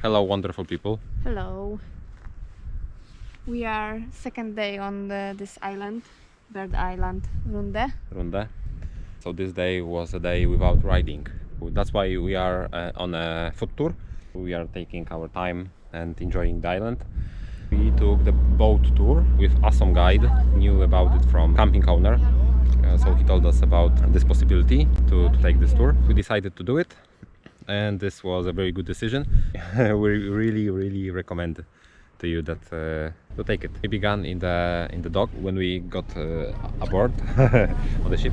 Hello, wonderful people. Hello. We are second day on the, this island, Bird Island, Runde. Runde. So this day was a day without riding. That's why we are uh, on a foot tour. We are taking our time and enjoying the island. We took the boat tour with awesome guide, knew about it from camping owner. Uh, so he told us about this possibility to, to take this tour. We decided to do it and this was a very good decision. we really, really recommend to you that uh, to take it. We began in the in the dock when we got uh, aboard on the ship.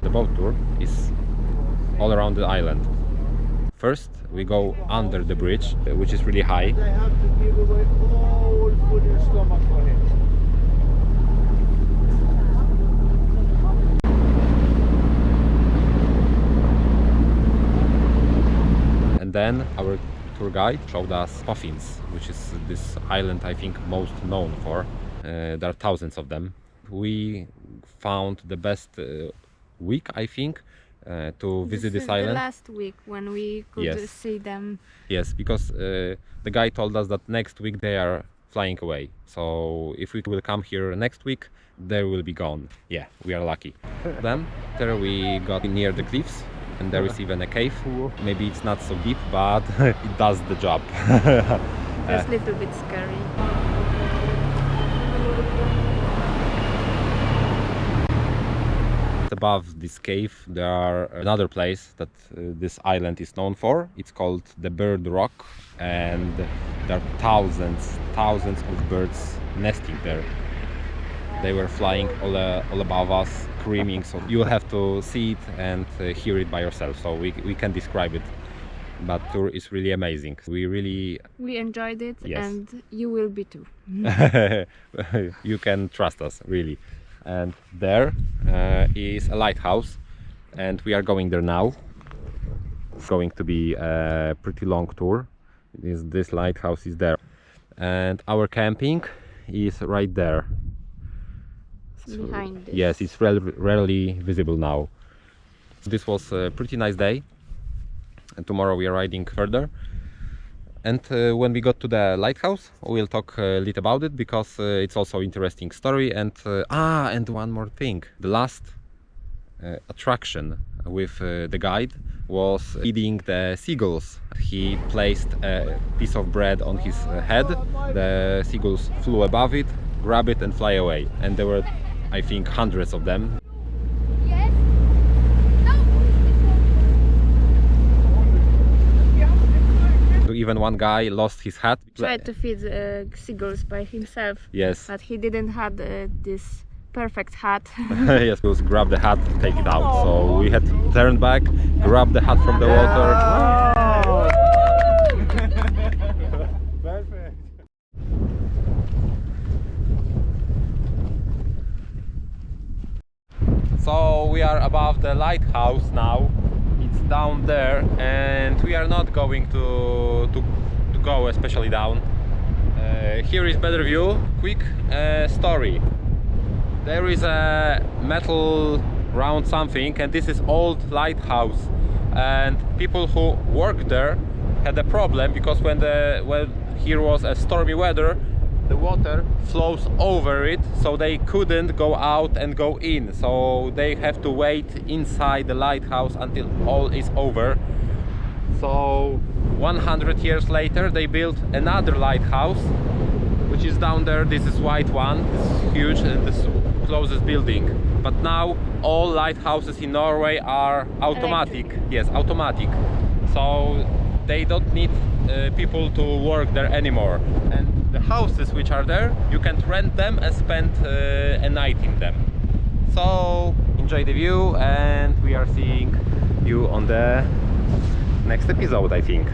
The boat tour is all around the island. First, we go under the bridge, uh, which is really high. They have to give away all food and stomach for him. And then our tour guide showed us puffins, which is this island I think most known for. Uh, there are thousands of them. We found the best uh, week, I think, uh, to visit this this, is island. the last week when we could Yes. see them. Yes, because uh, the guy told us that next week they are flying away. So if we will come here next week, they will be gone. Yeah, we are lucky. then there we got near the cliffs and there is even a cave. Maybe it's not so deep, but it does the job. Just a little bit scary. Above this cave there are another place that uh, this island is known for. It's called the Bird Rock and there are thousands, thousands of birds nesting there. They were flying all, uh, all above us, screaming, so you'll have to see it and uh, hear it by yourself, so we, we can describe it. But tour is really amazing. We really, We enjoyed it Yes. and you will be too. you can trust us, really. And there uh, is a lighthouse and we are going there now. It's going to be a pretty long tour. This, this lighthouse is there. And our camping is right there. So, Behind this. Yes, it's rel- rarely visible now. This was a pretty nice day. And tomorrow we are riding further. And uh, when we got to the lighthouse, we'll talk a little about it because uh, it's also interesting story. And uh, ah, and one more thing: the last uh, attraction with uh, the guide was feeding the seagulls. He placed a piece of bread on his uh, head. The seagulls flew above it, grab it, and fly away. And there were, I think, hundreds of them. Even one guy lost his hat. Tried to feed uh, seagulls by himself, Yes. but he didn't have uh, this perfect hat. yes, we was grab the hat, take it out. So we had to turn back, grab the hat from the water. Perfect. So we are above the lighthouse now. Down there, and we are not going to to, to go especially down. Uh, here is better view. Quick uh, story. There is a metal round something, and this is old lighthouse. And people who work there had a problem because when the when here was a stormy weather, the water flows over it so they couldn't go out and go in. So they have to wait inside the lighthouse until all is over. So 100 years later they built another lighthouse which is down there. This is white one. It's huge and this closest building. But now all lighthouses in norway are automatic. Yes automatic. So they don't need uh, people to work there anymore. And the houses which are there you can rent them and spend uh, a night in them. So enjoy the view and we are seeing you on the next episode i think